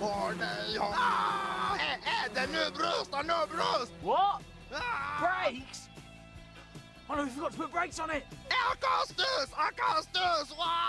Åh nej! Ah! Är, är det nu bröst? Nu bröst! What? Ah! Brakes? Oh no, we forgot to put brakes on it! Augustus! Augustus! Ah!